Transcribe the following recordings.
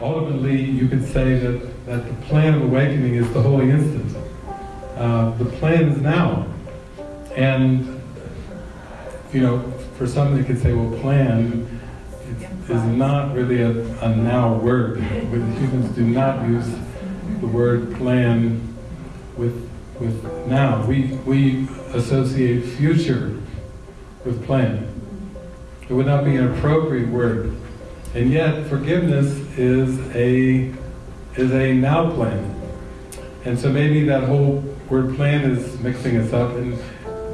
ultimately, you could say that, that the plan of awakening is the holy instant. Uh, the plan is now. And, you know, for some they could say, well, plan is, not really a, a now word. But humans do not use the word plan with, with now. We, we associate future with plan. It would not be an appropriate word. And yet, forgiveness is a is a now plan. And so maybe that whole word plan is mixing us up, and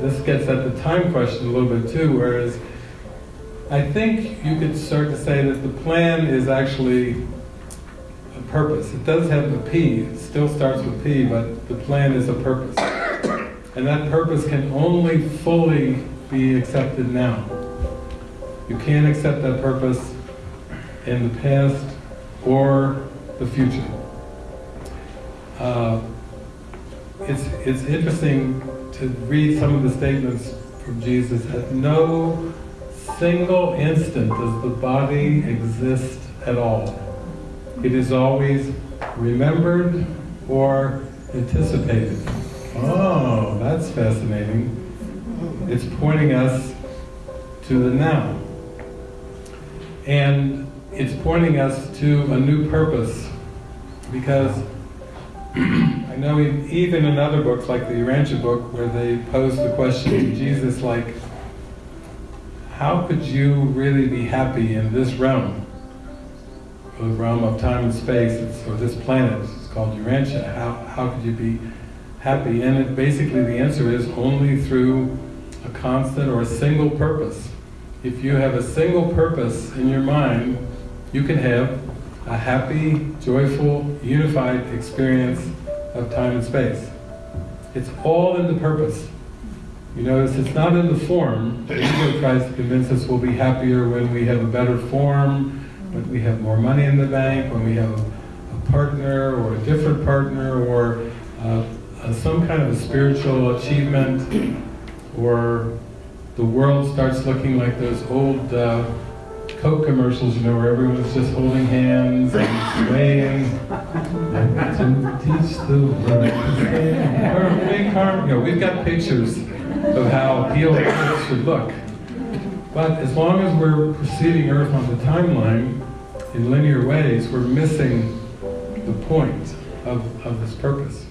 this gets at the time question a little bit too, whereas I think you could start to say that the plan is actually a purpose. It does have the P, it still starts with P, but the plan is a purpose. And that purpose can only fully be accepted now. You can't accept that purpose in the past or the future. Uh, it's, it's interesting to read some of the statements from Jesus. At no single instant does the body exist at all. It is always remembered or anticipated. Oh, that's fascinating. It's pointing us to the now. And it's pointing us to a new purpose because I know even in other books like the Urantia book where they pose the question to Jesus like, how could you really be happy in this realm? The realm of time and space, or this planet, it's called Urantia. How, how could you be happy? And it, basically the answer is only through a constant or a single purpose. If you have a single purpose in your mind, you can have a happy, joyful, unified experience of time and space. It's all in the purpose. You notice it's not in the form. The ego tries to convince us we'll be happier when we have a better form, when we have more money in the bank, when we have a, partner or a different partner or uh, uh, some kind of a spiritual achievement or the world starts looking like those old uh, Coke commercials, you know, where everyone's just holding hands and swaying. to teach the world. You know, we've got pictures of how healed should look. But as long as we're proceeding Earth on the timeline in linear ways, we're missing the point of, of this purpose.